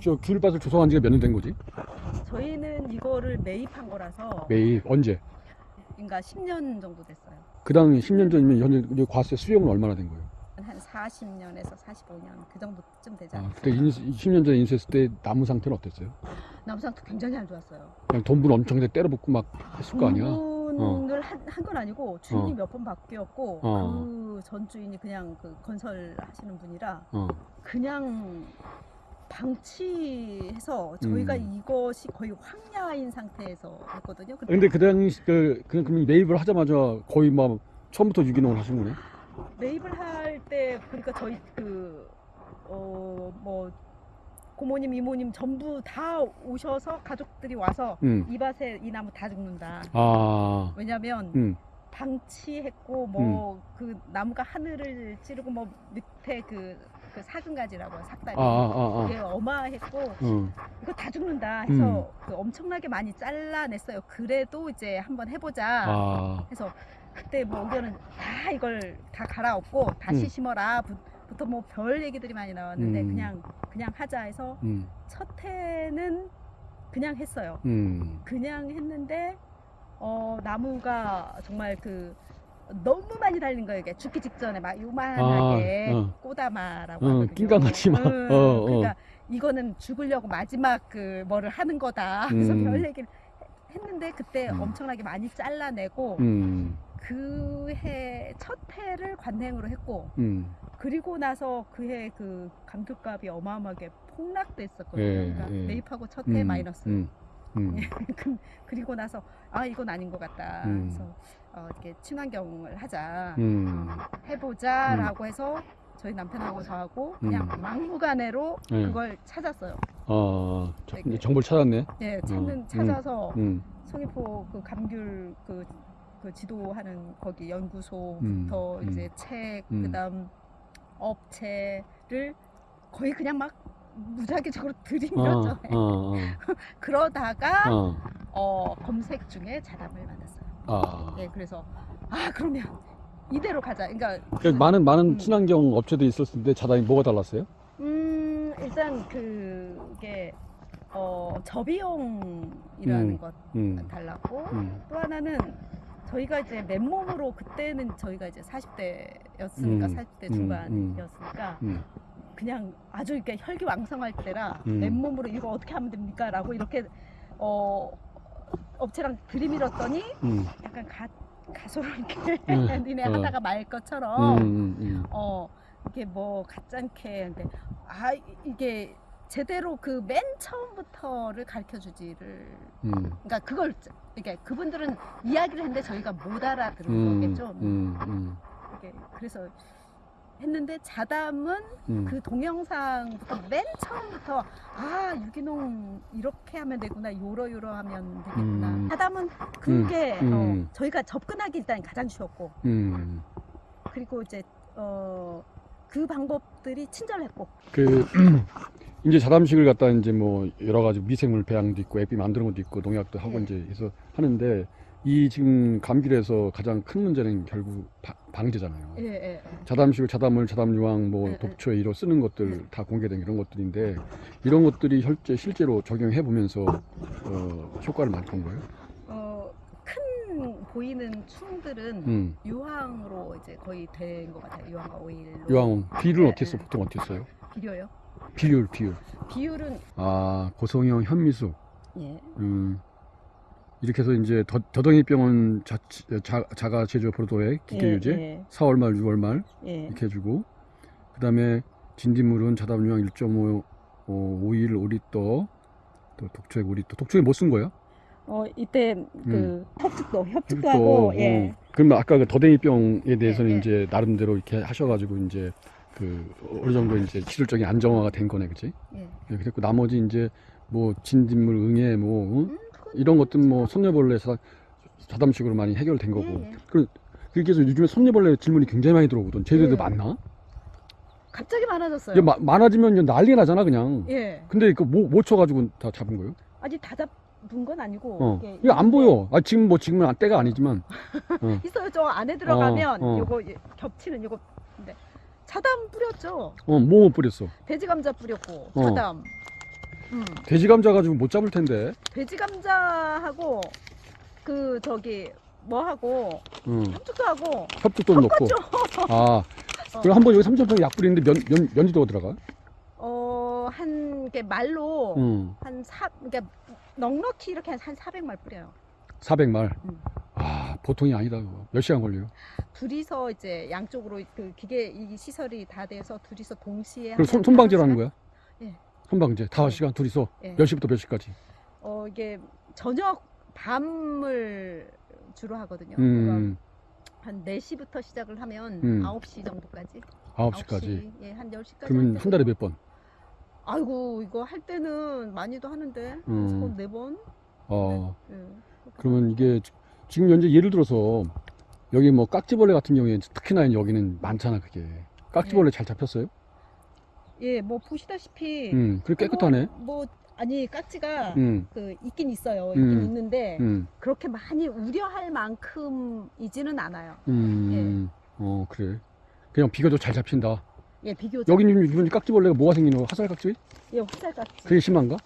저 귤밭을 조성한 지가 몇 년 된 거지? 저희는 이거를 매입한 거라서 매입 언제? 그러니까 10년 정도 됐어요. 그 당시 10년 전이면 현재 과세 수령은 얼마나 된 거예요? 한 40년에서 45년 그 정도쯤 되지 아, 않았어요. 그때 인수, 10년 전에 인수했을 때 나무 상태는 어땠어요? 나무상도 굉장히 안 좋았어요. 그냥 돈분 엄청 때려 붓고 막 했을 거 아니야? 분을 한건 아니고 주인이 어. 몇번 바뀌었고 어. 그전 주인이 그냥 그 건설 하시는 분이라 어. 그냥 방치해서 저희가 음. 이것이 거의 황야인 상태에서 했거든요. 근데 근데 그 당시 그, 그, 그 매입을 하자마자 거의 막 처음부터 유기농을 하신 거네? 매입을 할 때 그러니까 저희 그 어 뭐 고모님 이모님 전부 다 오셔서 가족들이 와서 응. 이 밭에 이 나무 다 죽는다. 아, 왜냐면 응. 방치했고 뭐그 나무가 하늘을 찌르고 뭐 밑에 그, 그 사근가지라고 삭다리 아, 아, 아, 그게 어마했고 아. 응. 이거 다 죽는다 해서 음. 그 엄청나게 많이 잘라냈어요. 그래도 이제 한번 해보자 아, 해서 그때 뭐 의견은 다 이걸 다 갈아엎고 다시 음. 심어라 부- 부터 뭐 별 얘기들이 많이 나왔는데 음. 그냥 그냥 하자 해서 음, 첫 해는 그냥 했어요. 음. 그냥 했는데 어 나무가 정말 그 너무 많이 달린 거예요. 이게 죽기 직전에 막 요만하게 아, 어. 꼬다마라고 어. 낑깡같이 막, 응, 어, 어. 그러니까 이거는 죽으려고 마지막 그 뭐를 하는 거다. 그래서 음. 별 얘기를 했는데 그때 음. 엄청나게 많이 잘라내고 음, 그해첫 해를 관행으로 했고 음. 그리고 나서 그 해 그 감귤값이 어마어마하게 폭락됐었거든요. 예, 그러니까 예. 매입하고 첫해 음, 마이너스. 음, 음. 그- 그리고 나서 아 이건 아닌 것 같다. 음. 그래서 어, 이렇게 친환경을 하자, 음. 해보자라고 해서 저희 남편하고 저하고 그냥 음. 막무가내로 네. 그걸 찾았어요. 어, 저- 되게- 정보를 찾았네. 예, 찾는 음. 찾아서 음, 송이포 그 감귤 그, 그 지도하는 거기 연구소부터 음, 이제 책 음. 그다음 업체를 거의 그냥 막 무작위적으로 어, 들이밀었죠. 어, 어, 그러다가 어, 어, 검색 중에 자담을 만났어요. 아. 예, 그래서 아 그러면 이대로 가자. 그러니까 그 많은 많은 음. 친환경 업체도 있었을 텐데 자단이 뭐가 달랐어요? 음 일단 그게 어 저비용이라는 음. 것 음, 달랐고 음, 또 하나는 저희가 이제 맨몸으로 그때는 저희가 이제 40대였으니까 음, 40대 음, 중반이었으니까 음, 그냥 아주 이렇게 혈기왕성할 때라 음. 맨몸으로 이거 어떻게 하면 됩니까라고 이렇게 어 업체랑 들이밀었더니 음, 약간 가 가소롭게 음, 니네 어. 하다가 말 음, 것처럼 음, 음. 어 이게 뭐 가짠게 근데 아 이- 이게 제대로 그 맨 처음부터를 가르쳐 주지를 음, 그러니까 그걸 이게 그분들은 이야기를 했는데 저희가 못 알아들은 음, 거겠죠. 음, 음, 이게 그래서 했는데 자담은 음. 그 동영상부터 맨 처음부터 아 유기농 이렇게 하면 되구나 요러 요러 하면 되겠구나. 음. 자담은 그게 음, 어, 음. 저희가 접근하기 일단 가장 쉬웠고 음. 그리고 이제 어, 그 방법들이 친절했고 그 이제 자담식을 갖다 이제 뭐 여러 가지 미생물 배양도 있고 앱이 만드는 것도 있고 농약도 하고 네. 이제 해서 하는데 이 지금 감귤에서 가장 큰 문제는 결국 바- 방제잖아요. 예, 예, 예. 자담식을 자담물, 자담유황, 뭐 네, 독초 에 이로 쓰는 것들 네. 다 공개된 이런 것들인데 이런 것들이 실제 실제로 적용해 보면서 어, 효과를 많이 본 거예요. 어, 큰 보이는 충들은 음. 유황으로 이제 거의 된 것 같아요. 유황과 오일로. 유황 비율은 네, 어떻게 써? 네. 보통 어떻게 써요? 비료요? 비율, 비율. 비율은 아 고성형 현미수. 예. 음. 이렇게 해서 이제 더, 더덩이병은 자, 자, 자가 제조 포도액 기계 유제 예, 4월 말 6월 말 예. 이렇게 해주고 그 다음에 진딧물은 자담유황 1.5 어, 오일 5리터 또 독초액 5리터 독초액 뭐쓴 거예요? 어 이때 그 음. 협축도 협축도 또, 하고 어, 예. 그러면 아까 그 더덩이병에 대해서는 예, 예. 이제 나름대로 이렇게 하셔가지고 이제 그 어느 정도 이제 기술적인 안정화가 된 거네, 그치? 예. 예, 그랬고 나머지 이제 뭐 진딧물 응애 뭐 응? 이런 것들 뭐 손녀벌레 자, 자담식으로 많이 해결된 거고 예, 예. 그 그렇게 해서 요즘에 손녀벌레 질문이 굉장히 많이 들어오거든 제대로 예. 많나? 갑자기 많아졌어요. 이게 마- 많아지면 난리 나잖아 그냥 예. 근데 그뭐 못 쳐가지고 다 잡은 거예요? 아직 다 잡은 건 아니고 어. 이게 이거 안 보여 아 지금 뭐 지금은 때가 아니지만 있어요. 저 안에 들어가면 어. 요거 예, 겹치는 요거 근데 자담 뿌렸죠. 어뭐 뿌렸어 돼지 감자 뿌렸고 어. 자담 음. 돼지 감자 가지고 못 잡을 텐데. 돼지 감자하고 그 저기 뭐하고 응. 협죽도 하고 협죽도 넣고. 아. 그럼 한번 여기 삼천평 약 뿌리는데 면, 면, 면지도가 들어가? 어한 게 말로 응. 한 사, 그러니까 넉넉히 이렇게 한 400말 뿌려요. 400말. 음. 아, 보통이 아니다. 그거. 몇 시간 걸려요? 둘이서 이제 양쪽으로 그 기계 이 시설이 다 돼서 둘이서 동시에 그럼 손, 하면 손방제로 다섯 하는 거야? 예. 손방제. 다섯 시간 둘이서 예. 몇 시부터 몇 시까지? 어 이게 저녁 밤을 주로 하거든요. 음, 한 4시부터 시작을 하면 음. 9시 정도까지. 9시까지. 예, 한 10시까지. 그러면 한 달에 몇 번? 아이고, 이거 할 때는 많이도 하는데. 음. 네 번. 어, 예. 그러면 이게 지- 지금 현재 예를 들어서 여기 뭐 깍지벌레 같은 경우에 특히나 여기는 많잖아, 그게. 깍지벌레 잘 잡혔어요? 예, 뭐 보시다시피 음, 그래 깨끗하네. 뭐, 뭐 아니 깍지가 음, 그 있긴 있어요. 있긴 음. 있는데 음, 그렇게 많이 우려할 만큼이지는 않아요. 음, 어, 그래. 그냥 비교적 잘 잡힌다. 예, 비교적. 여기는 이번 깍지벌레가 뭐가 생기는 거야? 화살 깍지? 예, 화살 깍지. 그게 심한가?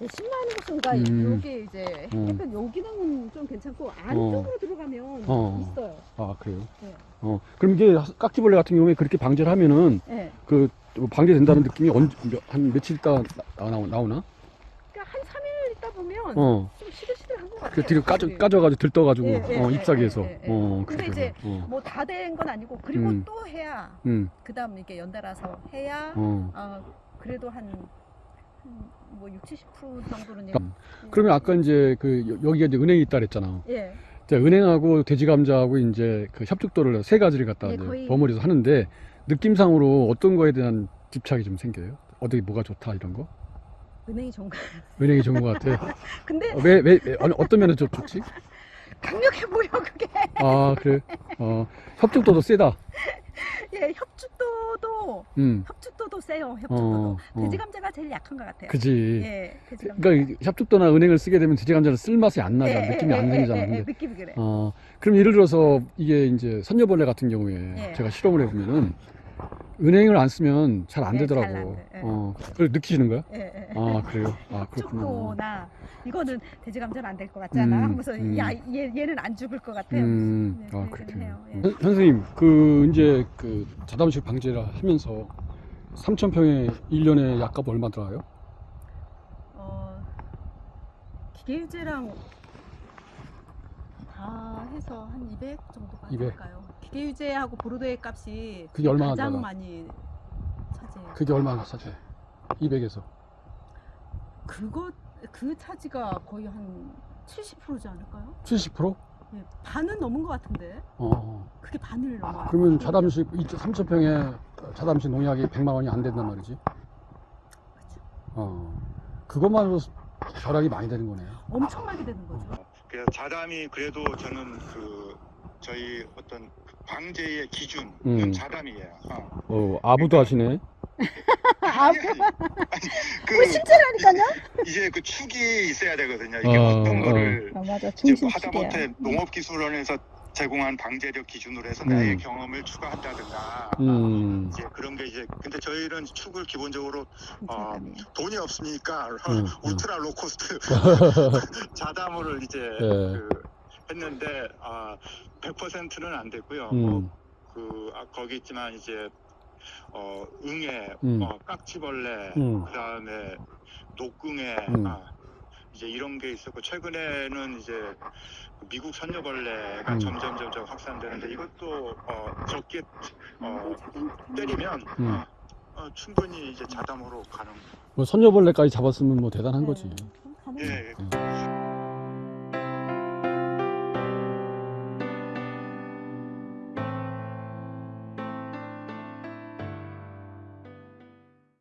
예, 신나는 곳인가 음. 여기 이제 음. 약간 여기는 좀 괜찮고 안쪽으로 들어가면 어. 있어요. 아, 그래요? 네. 어, 그럼 이게 깍지벌레 같은 경우에 그렇게 방제를 하면은 예. 그 방제된다는 느낌이 언제, 몇- 한 며칠 있다 나, 나, 나오 나? 그러니까 한 3일 있다 보면 어. 좀 시들시들한 것 같아요. 그 뒤로 까져, 사실이. 까져가지고 들떠가지고, 예, 예, 어, 예, ip사귀에서. 예, 예, 예. 어, 근데 이제. 어, 뭐다 된 건 아니고 그리고 음. 또 해야 음, 그 다음 이렇게 연달아서 해야 어. 아 그래도 한, 한뭐 6, 70% 정도는 음. 그러면 아까 이제 그 여- 여기가 이제 은행이 있다 그랬잖아. 예. 자, 은행하고 돼지 감자하고 이제 그 협죽도를 세 가지를 갖다 예, 이제 거의- 버무려서 하는데 느낌상으로 어떤 거에 대한 집착이 좀 생겨요? 어떻게 뭐가 좋다 이런 거? 은행이 좋은 거. 은행이 좋은 것 같아. 근데 어, 왜, 왜, 왜 어느- 어떤 면에서 좀 좋지? 강력해 보여 그게. 아, 그래. 어, 협죽도도 세다. 예, 협죽도도 음. 협죽도도 세요. 협죽도도. 어, 어. 돼지 감자가 제일 약한 것 같아요. 그지. 예, 돼지 감자. 그러니까 이 협죽도나 은행을 쓰게 되면 돼지 감자는 쓸 맛이 안 나잖아. 예, 느낌이 예, 안 예, 생기잖아. 예, 예, 근데 느낌이 그래. 어, 그럼 예를 들어서 이게 이제 선녀벌레 같은 경우에 예. 제가 실험을 해보면은 은행을 안 쓰면 잘안 예, 되더라고. 잘 안 돼, 예. 어, 그걸 느끼시는 거야? 예, 예. 아, 그래요? 아, 그렇구나. 협죽도나 이거는 돼지 감자는 안 될 것 같잖아. 음, 하면서 음. 야, 얘, 얘는 안 죽을 것 같아요. 음, 네, 아, 그 얘기는 그렇군요. 해요. 예. 선- 선생님, 그, 이제 그 자담식 방제를 하면서 3,000평에 1년에 약값 얼마 들어가요? 어, 기계유제랑 다 해서 한 200 정도가 200. 될까요? 기계 유제하고 보르도의 값이 그게 얼마나 가장 들어가? 많이 차지해요. 그게 얼마나 차지? 200에서. 그거 그 차지가 거의 한 70%지 않을까요? 70%? 예, 반은 넘은 것 같은데 어. 그게 반을 넘어요. 그러면 자담식 3,000평에 자담식 농약이 100만 원이 안 된단 말이지. 그렇죠. 어. 그것만으로 절약이 많이 되는 거네요. 엄청나게 되는 거죠. 그래서 자담이 그래도 저는 그 저희 어떤 방제의 기준은 음. 자담이에요. 어. 어, 아부도 하시네. 아, 그뭐 실제라니까요? 이제 그 축이 있어야 되거든요. 이게 어, 어, 떤 거를 아, 맞아. 이제 중심 하다못해 농업기술원에서 제공한 방제력 기준으로 해서 음. 나의 경험을 추가한다든가 음. 이제 그런 게 이제 근데 저희는 축을 기본적으로 어. 돈이 없으니까 음, ultra low cost 자담을 이제 예. 그 했는데 아 100%는 안 됐고요. 뭐 음. 그 아, 거기 있지만 이제 어 응애, 음. 어 깍지벌레, 음. 그다음에 녹궁애, 음. 아, 이제 이런 게 있었고 최근에는 이제 미국 선녀벌레가 음. 점점 점점 확산되는데 이것도 어 적게 어 때리면 음. 어, 어, 충분히 이제 자담으로 가는. 뭐 선녀벌레까지 잡았으면 뭐 대단한 거지. 네, 가능해요. 예, 예. 음.